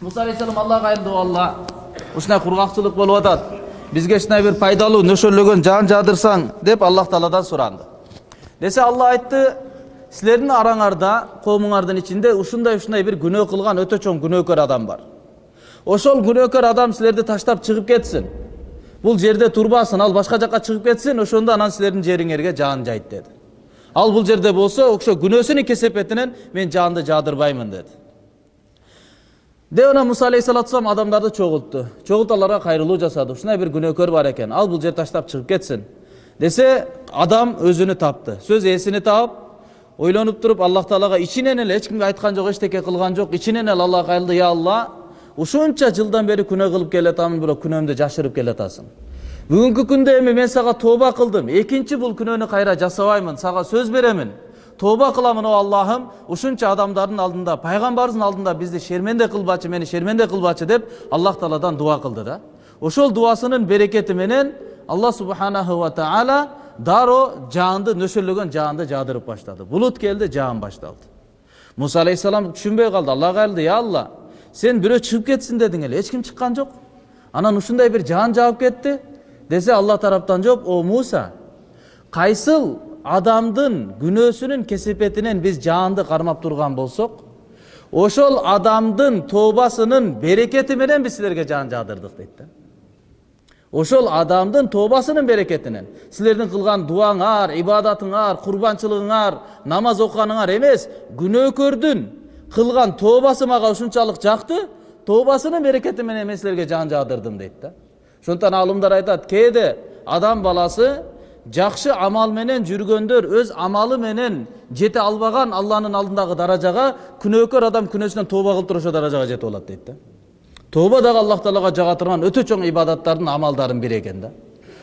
муса алейхисалам аллага айылды алла ушундай кургакчылык болуп атат бизге ушундай бир пайдалуу нөшөрлөгөн жан жаадырсаң деп аллах тааладан суранды десе алла айтты силердин араңарда коомуңардын ичинде ушундай ушундай бир күнөө кылган өтө чоң күнөөкөр адам бар ошол күнөөкөр адам силерди таштап чыгып кетсин бул жерде турбасын ал башка жака чыгып кетсин ошондо анан силердин жериңерге жаан жайт деди ал бул жерде болсо ошо күнөөсүнүн кесепетинен мен жаанды жаадырбаймын деди деп анан муса алейхисалату вассалам адамдарды чогултту чогултуп аларга кайрылуу жасады ушундай бир күнөөкөр бар экен ал бул жерди таштап чыгып кетсин десе адам өзүнү тапты сөз ээсини таап ойлонуп туруп аллах таалага ичинен эле эч кимге айткан жок эчтеке кылган жок ичинен эле аллага кайрылды я алла ушунча жылдан бери күнөө кылып келатамын бирок күнөөмдү жашырып келатасың бүгүнкү күндө эми мен сага тооба кылдым экинчи бул күнөөнү кайра жасабаймын сага сөз беремин тооба кыламын о аллахым ушунча адамдардын алдында пайгамбарыбыздын алдында бизди шерменде кылбачы мени шерменде кылбачы деп аллах тааладан дуа кылды да ошол дубасынын берекети менен алла субханаху ва таала дароо жаанды нөшөрлөгөн жаанды жаадырып баштады булут келди жаан башталды муса алейхисалам түшүнбөй калды аллага кайрылды я алла сен бирөө чыгып кетсин дедің эле эч ким чыккан жок анан ушундай бир жаан жаап кетти десе алла тараптан жооп о муса кайсыл адамдын күнөөсүнүн кесепетинен биз жаанды кармап турган болсок ошол адамдын тообасынын берекети менен биз силерге жаан жаадырдык дейт да ошол адамдын тообасынын берекетинен силердин кылган дуаңар ибадатыңар курбанчылыгыңар намаз окуганыңар эмес күнөөкөрдүн кылган тообасы мага ушунчалык жакты тообасынын берекети менен мен силерге жаан жаадырдым дейт да ошондуктан аалымдар айтат кээде адам баласы жакшы амал менен жүргөндөр өз амалы менен жете албаган алланын алдындагы даражага күнөөкөр адам күнөөсүнөн тооба кылып туруп ошол даражага жетип алат дейт да. Тооба дагы аллах таалага жага турган өтө чоң ибадаттардын амалдардын бири экен да.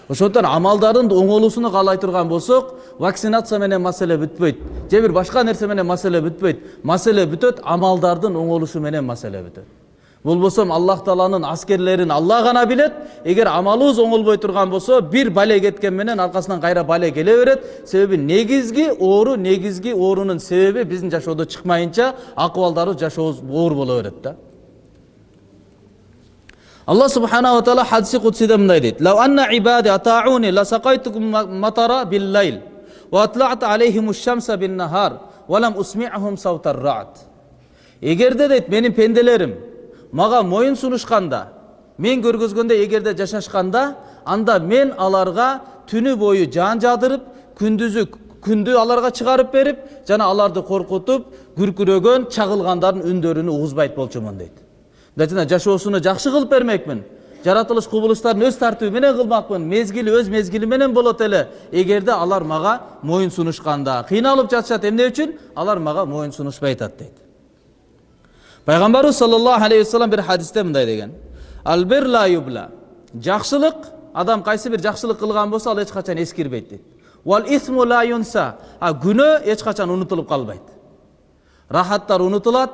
Ошондуктан амалдардын оңолуусуну каалай турган болсок вакцинация менен маселе бүтпөйт же бир башка нерсе менен маселе бүтпөйт маселе бүтөт амалдардын оңолушу менен маселе бүтөт болбосо аллах тааланын аскерлерин алла гана билет эгер амалыбыз оңолбой турган болсо бир бале кеткен менен аркасынан кайра бале келе берет себеби негизги оору негизги оорунун себеби биздин жашоодо чыкмайынча акыбалдарыбыз жашообуз оор боло берет да алла субханала таала хадиси кудсиде мындай дейт лау анна ибади атауни ласакайтукум матара биллайл وأطلعت عليهم الشمس بالنهار ولم أسمعهم صوت الرعد эгерде дейт менин пенделерим мага моюн сунушканда мен көргөзгөндө эгерде жашашканда анда мен аларга түнү бою жаан жаадырып күндүзү күндү аларга чыгарып берип жана аларды коркутуп күркүрөгөн чагылгандардын үндөрүн угузбайт болчумун дейт мындай жашоосуну жакшы кылып бермекмин жаратылыш кубулуштарын өз тартиби менен кылмакмын мезгили өз мезгили менен болот эле эгерде алар мага моюн сунушканда кыйналып жатышат эмне үчүн алар мага моюн сунушпай атат дейт пайгамбарыбыз саллаллаху алейхи вассалам бир хадисте мындай деген албир ла юбла жакшылык адам кайсы бир жакшылык кылган болсо ал эч качан эскирбейт дейт вал исму ла юнса а эч качан унутулуп калбайт рахаттар унутулат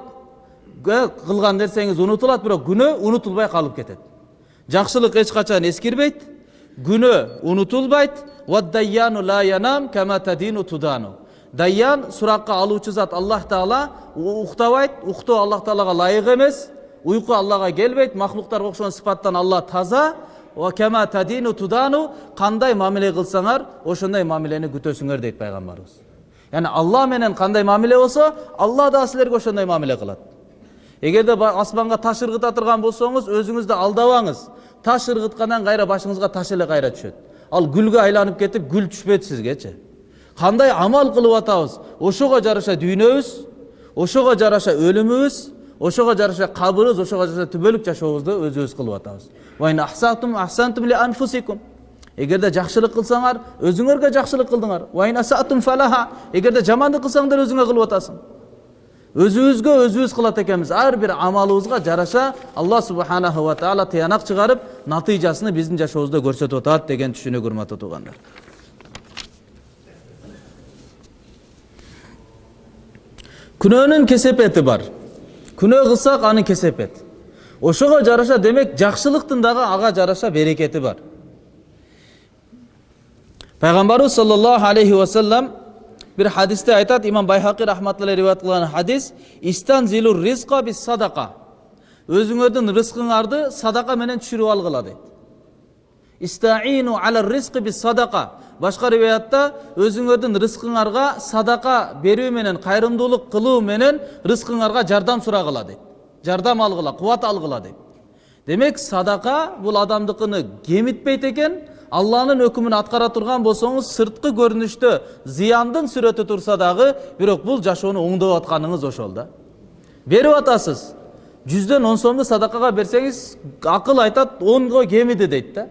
кылган нерсеңиз унутулат бирок күнөө унутулбай калып кетет жакшылык эч качан эскирбейт күнөө даян суракка алуучу зат аллах таала уктабайт уктоо аллах таалага ылайык эмес уйку аллага келбейт махлуктарга окшогон сыпаттан алла таза кандай мамиле кылсаңар ошондой мамилени күтөсүңөр дейт пайгамбарыбыз яғни алла менен кандай мамиле болсо алла да силерге ошондой мамиле кылат эгерде асманга таш ыргыта турган болсоңуз өзүңүздү алдабаңыз таш ыргыткандан кайра башыңызга таш эле кайра түшөт ал гүлгө айланып кетип гүл түшпөйт сизгечи кандай амал кылып атабыз ошого жараша дүйнөбүз ошого жараша өлүмүбүз ошого жараша кабырыбыз ошого жараша түбөлүк жашообузду өзүбүз кылып атабыз эгерде жакшылык кылсаңар өзүңөргө жакшылык кылдыңар эгерде жамандык кылсаңдар өзүңө кылып атасың. Өзүбүзгө өзүбүз кылат экенбиз ар бир амалыбызга жараша алла субханаху ва таала тыянак чыгарып натыйжасын биздин жашообузда көрсөтүп атат деген түшүнүк урматтуу туугандар күнөөнүн кесепети бар күнөө кылсак анын кесепети ошого жараша демек жакшылыктын дагы ага жараша берекети бар пайгамбарыбыз саллаллаху алейхи вассалам бир хадисте айтат имам байхақи рахматулла риwayat кылган хадис истан зилур ризқа бис садақа өзүңөрдүн рызкыңарды садака менен түшүрүп алгыла дейт истаину ала ризқи бис садака башка риwayatта өзүңөрдүн рызкыңарга садака берүү менен кайрымдуулук кылуу менен рызкыңарга жардам сурагыла дейт жардам алгыла кубат алгыла дейт демек садака бул адамдыкыны кемитпейт экен алланын өкүмүн аткара турган болсоңуз сырткы көрүнүштө зыяндын сүрөтү турса дагы бирок бул жашоону оңдоп атканыңыз ошол да берип атасыз жүздөн он сомду садакага берсеңиз акыл айтат онго кемиди дейт да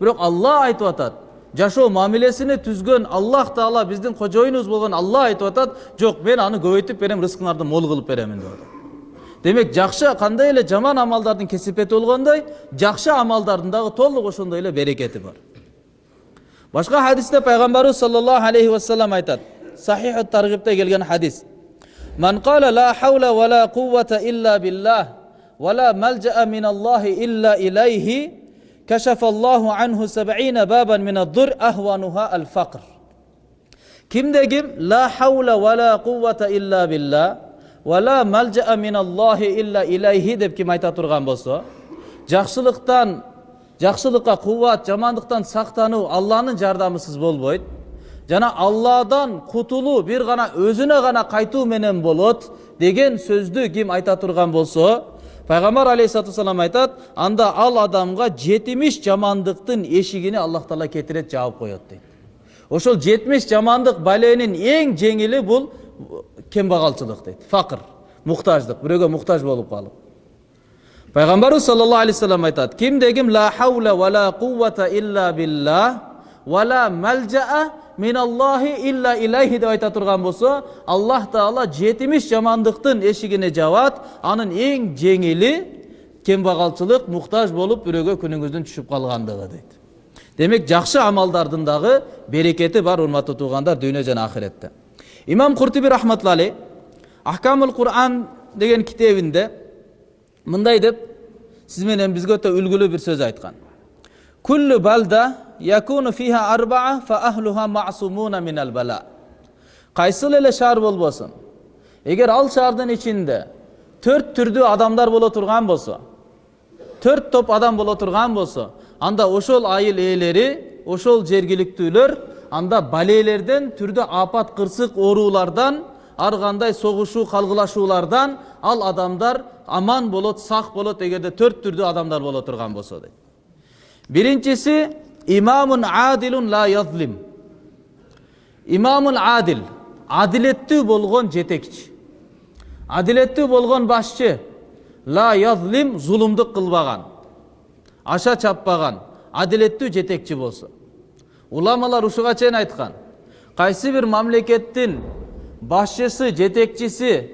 бирок алла айтып атат жашоо мамилесини түзгөн аллах таала биздин кожоюнубуз болгон алла айтып атат жок мен аны көбөйтүп берем рызкыңарды мол кылып беремин деп атат демек жакшы кандай эле жаман амалдардын кесепети болгондой жакшы амалдардын дагы толук ошондой эле берекети бар башка хадисте пайгамбарыбыз саллаллаху алейхи вассалам айтат сахиху таргибте келген хадис من قال لا حول ولا قوة إلا بالله ولا ملجأ من الله إلا إليه кәшафаллаху анху сабаина бабан мин аддур ахвануха ал фақр кімде кім ла хавла ва ла куввата илла билла ва ла малжаа мин аллахи илла илайхи деп кім айта тұрған болса жақсылықтан жақсылыққа куват, жамандықтан сақтану Аллах'ның жардамысыз болбойды жана алладан құтылу бір ғана өзіне ғана қайту менен болот деген сөзді кім айта тұрған болса пайгамбар алейхисалату вассалам айтат анда ал адамга жетимиш жамандыктын эшигини аллах таала кетирет жаап коет дейт ошол жетимиш жамандык баленин эң жеңили бул кембагалчылык дейт факыр муктаждык бирөөгө муктаж болуп калып пайгамбарыбыз саллаллаху алейхи вассалам айтат кимде ким ла хаула ва ла куввата илля ва ла малжаа миналлахи илля илайхи деп айта турган болсо аллах таала жетимиш жамандыктын эшигине жабат анын эң жеңили кембагалчылык муктаж болуп бирөөгө күнүңүздүн түшүп калгандыгы дейт демек жакшы амалдардын дагы берекети бар урматтуу туугандар дүйнө жана ахиретте имам куртуби рахматулла алейх ахкамул куран деген китебинде мындай деп сиз менен бизге өтө үлгүлүү бир сөз айткан كل yakunu fiha arbaa fa ahluha ma'sumuna minal bala. Qaysilele şar bol bolsun. Eger al şardın төрт түрдүү адамдар боло турган болсо төрт топ адам боло турган болсо анда ошол айыл ээлери ошол жергиликтүүлөр анда балелерден түрдө апат кырсык оорулардан ар кандай согушуу калгылашуулардан ал адамдар аман болот сак болот эгерде төрт түрдүү адамдар боло турган болсо дейт биринчиси имамун адилун ла язлим имамун адил адилеттүү болгон жетекчи адилеттүү болгон башчы ла язлим зулумдук кылбаган аша чаппаган адилеттүү жетекчи болсо уламалар ушуга чейин айткан кайсы бир мамлекеттин башчысы жетекчиси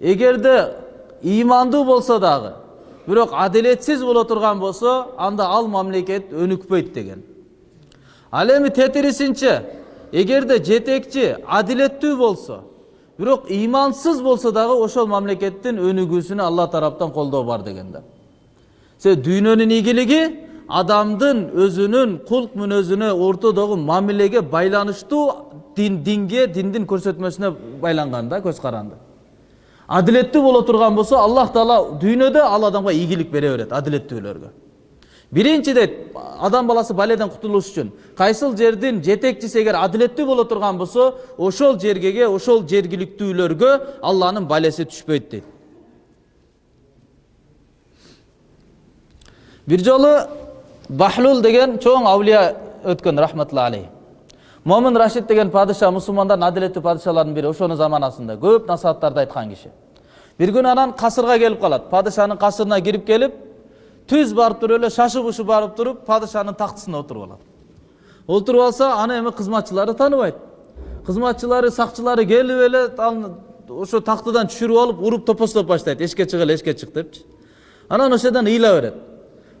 эгерде ыймандуу болсо дагы бирок адилетсиз боло турган болсо анда ал мамлекет өнүкпөйт деген ал эми тетирисинче эгерде жетекчи адилеттүү болсо бирок ыймансыз болсо дагы ошол мамлекеттин өнүгүүсүнө алла тараптан колдоо бар деген да себеби дүйнөнүн ийгилиги адамдын өзүнүн кулк мүнөзүнө ортодогу мамилеге байланыштуу дин динге диндин көрсөтмөсүнө байланган да көз каранды адилеттүү боло турган болсо аллах таала дүйнөдө ал адамга ийгилик бере берет биринчи дейт адам баласы баледен кутулуш үчүн кайсыл жердин жетекчиси эгер адилеттүү боло турган болсо ошол жергеге ошол жергиликтүүлөргө алланын балеси түшпөйт дейт бир жолу бахлул деген чоң аулия өткөн рахматулла алейх момун рашид деген падыша мусулмандардын адилеттүү падышаларынын бири ошонун заманасында көп насааттарды айткан киши бир күнү анан касырга келип калат падышанын касырына кирип келип түз барып туруп эле шашып ушуп барып туруп падышанын тактысына отуруп алат отуруп алса аны эми кызматчылары тааныбайт кызматчылары сакчылары келип эле ошо тактыдан түшүрүп алып уруп топостоп баштайт эшикке чык эле эшикке чык депчи анан ошол жерден ыйла берет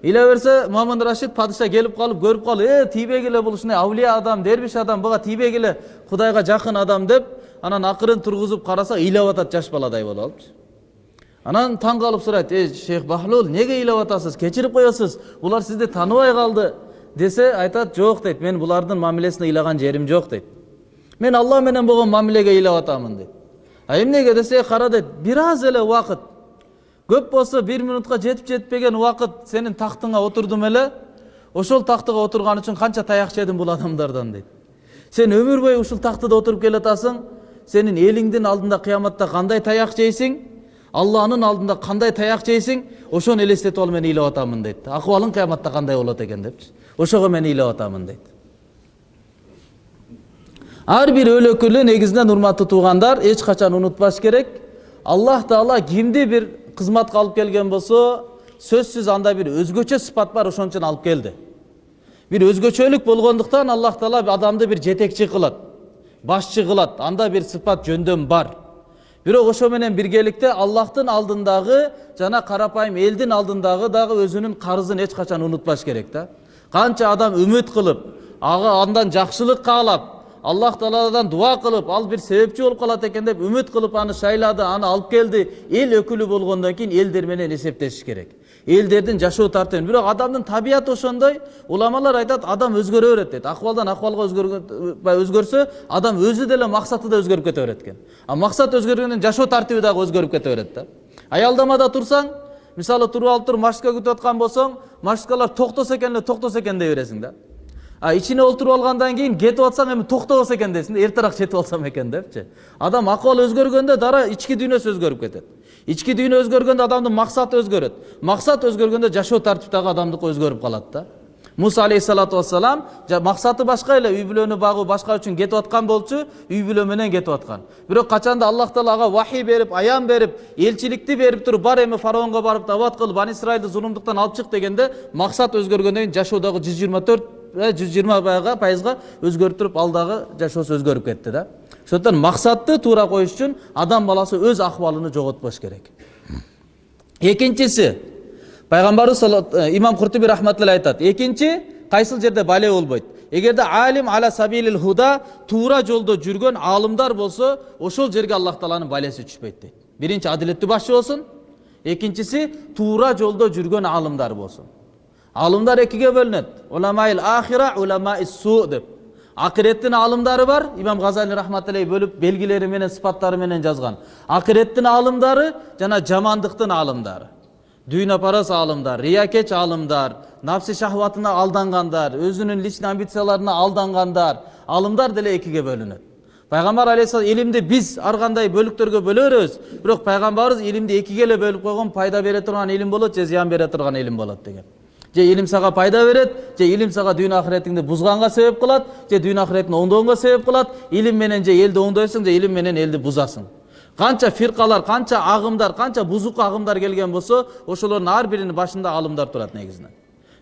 ыйла берсе момун рашид падыша келип калып көрүп калып э тийбегиле бул ушундай авлия адам дербиш адам буга тийбегиле кудайга жакын адам деп анан акырын тургузуп караса ыйлап атат жаш баладай болуп алыпчы анан таң калып сурайт эй шейх бахлул неге ыйлап атасыз кечирип коесуз булар сизди тааныбай калды десе айтат жок дейт мен булардын мамилесине ыйлаган жерим жок дейт мен алла менен болгон мамилеге ыйлап атамын дейт а эмнеге десе кара дейт бир аз эле убакыт көп болсо бир минутка жетип жетпеген убакыт сенин тактыңа отурдум эле ошол тактыга отурган үчүн канча таяк жедим бул адамдардан дейт. Сен өмүр бою ушул тактыда отуруп келатасың сенин элиңдин алдында кыяматта кандай таяк жейсиң алланын алдында кандай таяк жейсиң ошону элестетип алып мен ыйлап атамын дейт. Акыбалың кыяматта кандай болот экен депчи? Ошого мен ыйлап атамын дейт. Ар бир өлөкүлү негизинен урматтуу туугандар эч качан унутпаш керек. Аллах таала кимди бир кызматка алып келген болсо сөзсүз анда бир өзгөчө сыпат бар ошон үчүн алып келди бир өзгөчөлүк болгондуктан аллах таала адамды бир жетекчи кылат башчы кылат анда бир сыпат жөндөм бар бирок ошо менен биргеликте аллахтын алдындагы жана карапайым элдин алдындагы дагы өзүнүн карызын эч качан унутпаш керек да канча адам үмүт кылып ага андан жакшылык каалап аллах тааладан дуа кылып ал бир себепчи болуп калат экен деп үмүт кылып аны шайлады аны алып келди эл өкүлү болгондон кийин элдер менен керек элдердин жашоо тартыбы бирок адамдын табияты ошондой уламалар айтат адам өзгөрө берет дейт акыбалдан акыбалга өзгөрсө адам өзү деле максаты да өзгөрүп кете берет экен а максат өзгөргөндөн жашоо тартиби дагы өзгөрүп кете берет да аялдамада турсаң мисалы туруп алып туруп маршрутка күтүп аткан болсоң маршруткалар токтосо экен эле токтосо экен дей бересиң да а ичине олтуруп алгандан кийин кетип атсаң эми токтобосо экен дейсиң да эртерээк жетип алсам экен депчи. Адам акыбалы өзгөргөндө дароо ички дүйнөсү өзгөрүп кетет. Ички дүйнө өзгөргөндө адамдын максаты өзгөрөт. Максат өзгөргөндө жашоо тартип дагы адамдыкы өзгөрүп калат да. Муса алейхисалату вассалам максаты башка эле үй бүлөнү багуу башка үчүн кетип аткан болчу үй бүлө менен кетип аткан. Бирок качанда аллах таала ага вахий берип аян берип элчиликти берип туруп бар эми фараонго барып дават кыл бани исраилди зулумдуктан алып чык дегенде максат өзгөргөндөн кийин жашоо жүз жыйырма төрт жүз жыйырма пайызга өзгөрүп туруп ал дагы жашоосу өзгөрүп кетти да. Ошондуктан максатты туура коюш үчүн адам баласы өз акыбалын жоготпош керек. Экинчиси пайгамбарыбыз имам куртуби рахматулла айтат экинчи кайсыл жерде бале болбойт эгерде алим ала сабилил худа туура жолдо жүргөн аалымдар болсо ошол жерге аллах тааланын балеси түшпөйт дейт биринчи адилеттүү башчы болсун экинчиси туура жолдо жүргөн аалымдар болсун аалымдар экиге бөлүнөт уламаил ахира уламаи су деп акиреттин аалымдары бар имам газали рахматуллай бөлүп белгилери менен сыпаттары менен жазган акиреттин аалымдары жана жамандыктын аалымдары дүйнөпарас аалымдар риякеч аалымдар нафси шахватына алдангандар өзүнүн личный амбицияларына алдангандар аалымдар деле экиге бөлүнөт пайгамбар алейхисалам илимди биз ар кандай бөлүктөргө бөлө беребиз бирок пайгамбарыбыз илимди экиге эле бөлүп койгон пайда бере турган илим болот же зыян бере турган илим болот деген же илим сага пайда берет же илим сага дүйнө акыретиңди бузганга себеп кылат же дүйнө акыретиңди оңдогонго себеп кылат. Илим менен же элди оңдойсуң же илим менен элди бузасың. Канча фиркалар канча агымдар канча бузук агымдар келген болсо ошолордун ар биринин башында аалымдар турат негизинен.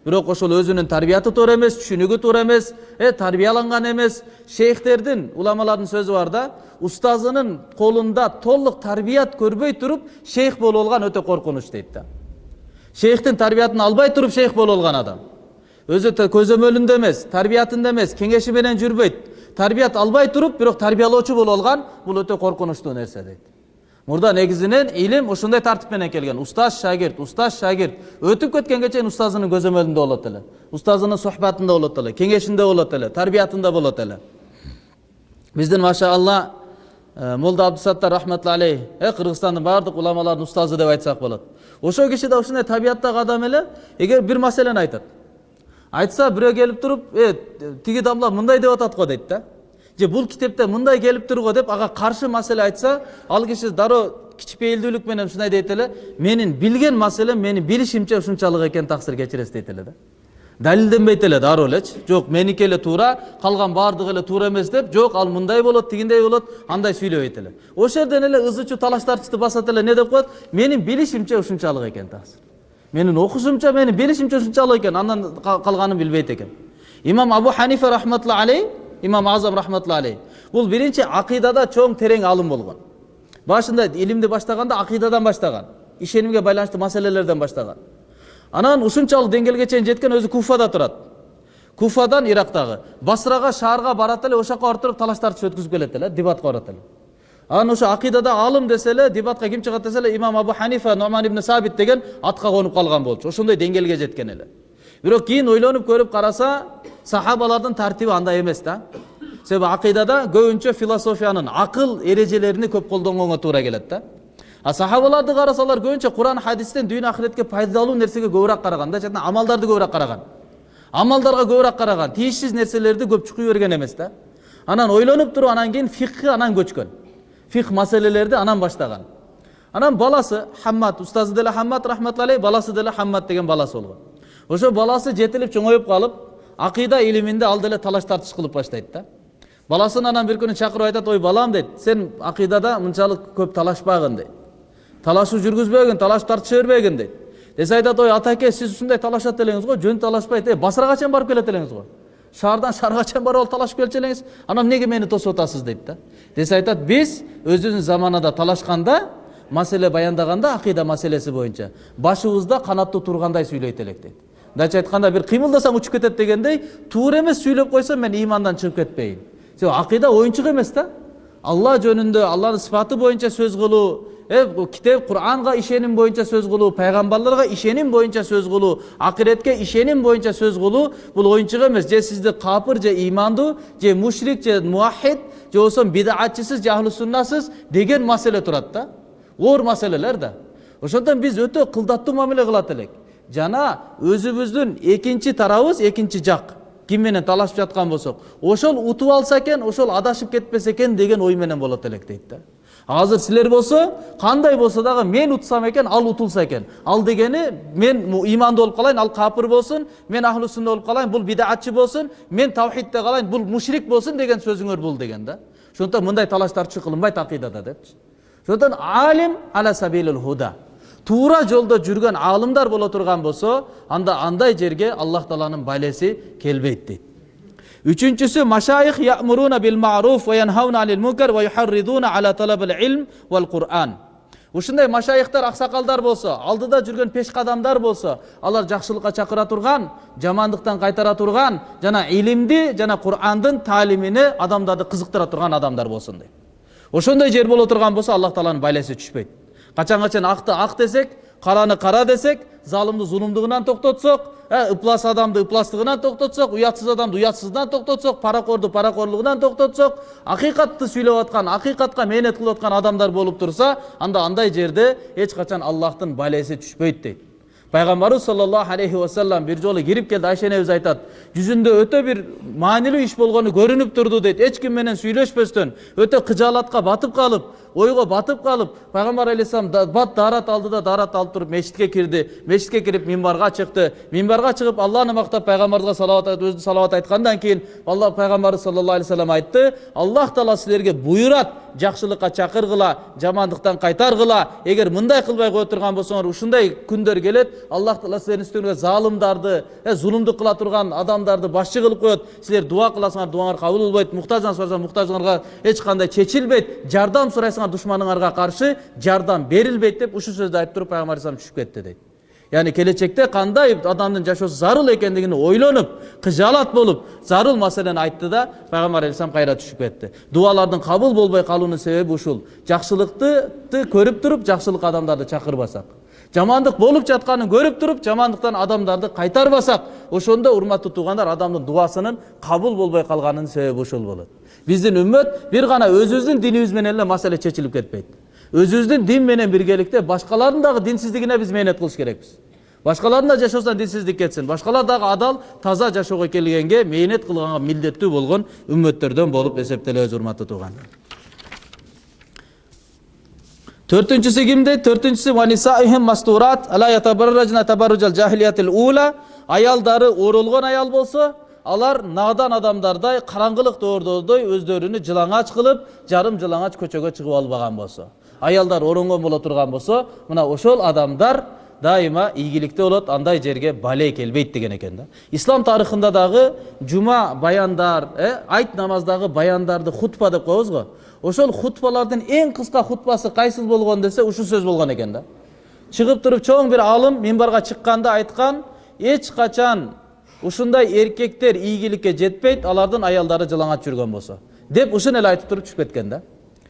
Бирок ошол өзүнүн тарбияты туура эмес түшүнүгү туура эмес э тарбияланган эмес. Шейхтердин уламалардын сөзү бар да устазынын колунда толук тарбият көрбөй туруп шейх болуп алган өтө коркунуч дейт да. Шейхтин тарбиятын албай туруп шейх болуп алган адам өзү көзөмөлүндө эмес тарбиятында эмес кеңеши менен жүрбөйт тарбият албай туруп бирок тарбиялоочу болуп алган бул өтө коркунучтуу нерсе дейт мурда негизинен илим ушундай тартип менен келген устаз шагирт устаз шагирт өтүп кеткенге чейин устазынын көзөмөлүндө болот эле устазынын сухбатында болот эле кеңешинде болот эле тарбиятында болот эле биздин машаалла молда абдусаттар рахматулла алейх. Э кыргызстандын баардык уламалардын устазы деп айтсак болот. Ошол киши да ушундай табияттагы адам эле эгер бир маселени айтат. Айтса бирөө келип туруп э тиги дамла мындай деп атат го дейт да. Же бул китепте мындай келип тур го деп ага каршы маселе айтса ал киши дароо кичпейилдүүлүк менен ушундай дейт эле менин билген маселем менин билишимче ушунчалык экен таксир кечиресиз дейт эле да. Далилденбейт эле дароо элечи жок меники эле туура калган баардыгы эле туура эмес деп жок ал мындай болот тигиндей болот андай сүйлөбөйт эле ошол жерден эле ызы чуу талаш тартышты басат эле не деп коет? Менин билишимче ушунчалык экен таксир менин окушумча менин билишимче ушунчалык экен андан калганын билбейт экен. Имам абу ханифа рахматулла алей имам азам рахматулла алей бул биринчи акыйдада чоң терең алым болгон. Башында илимди баштаганда акыйдадан баштаган ишенимге байланыштуу маселелерден баштаган. Анан ушунчалык деңгээлге чейин жеткен өзү куфада турат. Куфадан ирактагы. Басрага шаарга барат эле ошол жака барып туруп талаш тартыш өткүзүп келет эле дебатка барат эле. Анан ошо акыйдада алым десе эле дебатка ким чыгат десе эле имам абу ханифа нуман ибн сабит деген атка конуп калган болчу. Ошондой деңгээлге жеткен эле. Бирок кийин ойлонуп көрүп караса сахабалардын тартиби андай эмес да. Себеби акыйдада көбүнчө философиянын акыл эрежелеrini көп колдонгонго туура келет да. А сахабаларды карасалар көбүнчө куран хадистен дүйнө ахиретке пайдалуу нерсеге көбүрөөк караган да жана амалдарды көбүрөөк караган амалдарга көбүрөөк караган тийишсиз нерселерди көп чукуй берген эмес да анан ойлонуп туруп анан кийин фикхи анан көчкөн. Фих маселелерди анан баштаган анан баласы хаммад устазы деле хаммад рахматулла баласы деле хаммад деген баласы болгон ошо баласы жетилип чоңоюп калып акыйда илиминде ал деле талаш тартыш кылып баштайт да. Баласын анан бир күнү чакырып айтат ой балам дейт сен акыйдада мынчалык көп талашпагын дейт талашуу жүргүзбөгүн талаш тартыша бербегин дейт десе айтат ой атаке сиз ушундай талашат элеңиз го жөн талашпайт э басрага чейин барып келет элеңиз го шаардан шаарга чейин барып алып талашып келчү элеңиз анан эмнеге мени тосуп атасыз дейт да? Десе айтат биз өзүбүздүн заманада талашканда маселе баяндаганда акыйда маселеси боюнча башыбызда канаттуу тургандай сүйлөйт элек дейт мындайча айтканда бир кыймылдасаң учуп кетет дегендей туура эмес сүйлөп койсом мен ыймандан чыгып кетпейин себеби акыйда оюнчук эмес да алла жөнүндө алланын сыфаты боюнча сөз кылуу китеп куранга ишеним боюнча сөз кылуу пайгамбарларга ишеним боюнча сөз кылуу акыретке ишеним боюнча сөз кылуу бул оюнчук эмес же сизди капыр же ыймандуу же мушрик же муахид же болбосо бидатчысыз же деген маселе турат да оор маселелер да ошондон биз өтө кылдаттуу мамиле кылат элек жана өзүбүздүн экинчи тарабыбыз экинчи жак ким менен талашып жаткан болсок ошол утуп алса экен ошол адашып кетпесе экен деген ой менен болот элек дейт да азыр силер болсо кандай болсо дагы мен утсам экен ал утулса экен ал дегени мен ыймандуу болуп калайын ал капыр болсун мен ахлу сунна болуп калайын бул бидатчы болсун мен тавхидте калайын бул мушрик болсун деген сөзүңөр бул деген да. Ошондуктан мындай талаш тартыш кылынбайт акыйдада депчи ошондуктан алим ала сабилил худа. Туура жолдо жүргөн аалымдар боло турган болсо анда андай жерге аллах тааланын байлеси келбейт дейт үчүнчүсү машайих ямуруна бил маруф ва янхауна анил мункар ва юхарридуна ала талабил илм вал куран ушундай машайихтар аксакалдар болсо алдыда жүргөн пешкадамдар болсо алар жакшылыкка чакыра турган жамандыктан кайтара турган жана илимди жана курандын таалимине адамдарды кызыктыра турган адамдар болсун дейт ошондой жер боло турган болсо аллах тааланын байлеси түшпөйт качан качан акты ак десек караны кара десек залымды зулумдугунан токтотсок ыплас адамды ыпластыгынан токтотсок уятсыз адамды уятсыздыгынан токтотсок паракорду паракорлугунан токтотсок акыйкатты сүйлөп аткан акыйкатка мээнет кылып аткан адамдар болуп турса анда андай жерде эч качан аллахтын байлеси түшпөйт дейт пайгамбарыбыз саллаллаху алейхи вассалам бир жолу кирип келди айша энебиз айтат жүзүндө өтө бир маанилүү иш болгону көрүнүп турду дейт эч ким менен сүйлөшпөстөн батып калып ойго батып калып пайгамбар алейхисалам бат даарат алды да даарат алып туруп мечитке кирди мечитке кирип мимбарга чыкты мимбарга чыгып алланы мактап пайгамбарга салават өзү салават айткандан кийин алла пайгамбарыбыз саллаллаху алейхи вассалам айтты аллах таала силерге буйрат жакшылыкка чакыргыла жамандыктан кайтаргыла эгер мындай кылбай кое турган болсоңор ушундай күндөр келет аллах таала силердин үстүңөргө залымдарды зулумдук кыла турган адамдарды башчы кылып коет силер дуа кыласыңар дуаңар кабыл болбойт муктаждан сурасаң муктажыңарга эч кандай чечилбейт жардам сурайсыңар душманыңарга каршы жардам берилбейт деп ушул сөздү айтып туруп пайгамбар алейхисалам түшүп кетти дейт яғни келечекте кандай адамдын жашоосу зарыл экендигин ойлонуп кыжаалат болуп зарыл маселени айтты да пайгамбар алейхисалам кайра түшүп кетти дуалардын кабыл болбой калуунун себеби ушул жакшылыкты көрүп туруп жакшылык адамдарды чакырбасак жамандык болуп жатканын көрүп туруп жамандыктан адамдарды кайтарбасак ошондо урматтуу туугандар адамдын дуасынын кабыл болбой калганынын себеби ушул болот биздин үммөт бир гана өзүбүздүн динибиз менен эле маселе чечилип кетпейт өзүбүздүн дин менен биргеликте башкалардын дагы динсиздигине биз мээнет кылыш керекпиз башкалардын да жашоосунан динсиздик кетсин башкалар дагы адал таза жашоого келгенге мээнет кылганга милдеттүү болгон үммөттөрдөн болуп эсептелебиз урматтуу туугандар төртүнчүсү кимде төртүнчүсү аялдары оролгон аял болсо алар надан адамдардай караңгылык доордордой өздөрүнү жылаңач кылып жарым жылаңач көчөгө чыгып албаган болсо. Аялдар оронгон боло турган болсо мына ошол адамдар дайыма ийгиликте болот андай жерге балей келбейт деген экен да. Ислам тарыхында дагы жума баяндар э айт намаздагы баяндарды хутба деп коебуз го. Ошол хутбалардын эң кыска хутбасы кайсыл болгон десе ушул сөз болгон экен да. Чыгып туруп чоң бир алым мимбарга чыкканда айткан эч качан ушундай эркектер ийгиликке жетпейт алардын аялдары жылаңач жүргөн болсо. Деп ушуну эле айтып туруп түшүп кеткен да.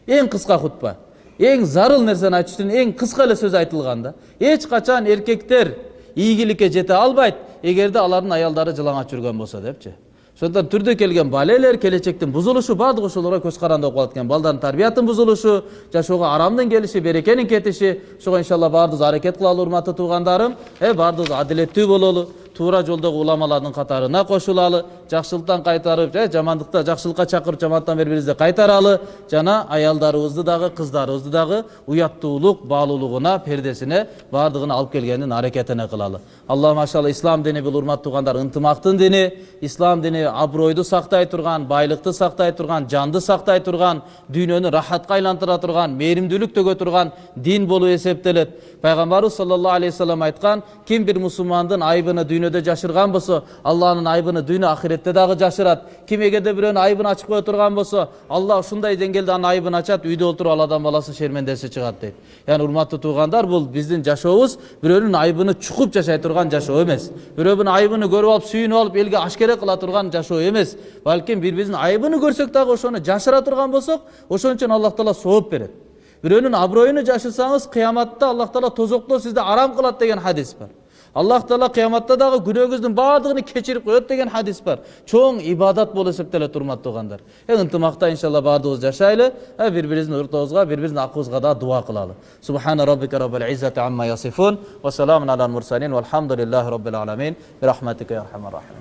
Эң кыска хутба эң зарыл нерсени айтыш үчүн эң кыска эле сөз айтылган да. Эч качан эркектер ийгиликке жете албайт эгерде алардын аялдары жылаңач жүргөн болсо депчи. Ошондон түрдө келген балелер келечектин бузулушу баардыгы ошолорго көз каранды болуп калат экен. Балдардын тарбиятын бузулушу жашоого арамдын келиши берекенин кетиши. Ошого иншалла баардыгыбыз аракет кылалы урматтуу туугандарым э баардыгыбыз адилеттүү бололу. Туура жолдогу уламалардын катарына кошулалы жакшылыктан кайтарып же жамандыкта жакшылыкка чакырып жамандыктан бери бирибизди кайтаралы жана аялдарыбызды дагы кыздарыбызды дагы уяттуулук баалуулугуна пердесине баардыгын алып келгендин аракетине кылалы алла машалла ислам дини бул урматтуу туугандар ынтымактын дини ислам дини абройду сактай турган байлыкты сактай турган жанды сактай турган дүйнөнү рахатка айлантыра турган мээримдүүлүк төгө турган дин болуп эсептелет пайгамбарыбыз саллаллаху алейхи вассалам айткан ким бир мусулмандын айбыны дүйнөдө жашырган болсо алланын айбыны дүйнө ахиретте дагы жашырат ким эгерде бирөөнүн айыбын ачып кое турган болсо алла ушундай деңгээлде анын айыбын ачат үйдө отуруп ал адам баласы шермендеси чыгат дейт яғни урматтуу туугандар бул биздин жашообуз бирөөнүн айыбыны чукуп жашай турган жашоо эмес бирөөнүн айыбын көрүп алып сүйүнүп алып элге ашкере кыла турган жашоо эмес балким бири бирибиздин айыбын көрсөк дагы ошону жашыра турган болсок ошон үчүн аллах таала сооп берет бирөөнүн аброюну жашырсаңыз кыяматта аллах таала тозокто сизди арам кылат деген хадис бар аллах таала кыяматта дагы күнөөңүздүн баардыгын кечирип коет деген хадис бар чоң ибадат болуп эсептелет урматтуу туугандар э ынтымакта иншалла баардыгыбыз жашайлы бири бирибиздин ортобузга бири бирибиздин акыбызга дагы дуа кылалы субхана раббика раббил иззати амма ясифун ва саламун алал мурсалин валхамдулиллахи раббил аламин бирахматика я архамар рахимин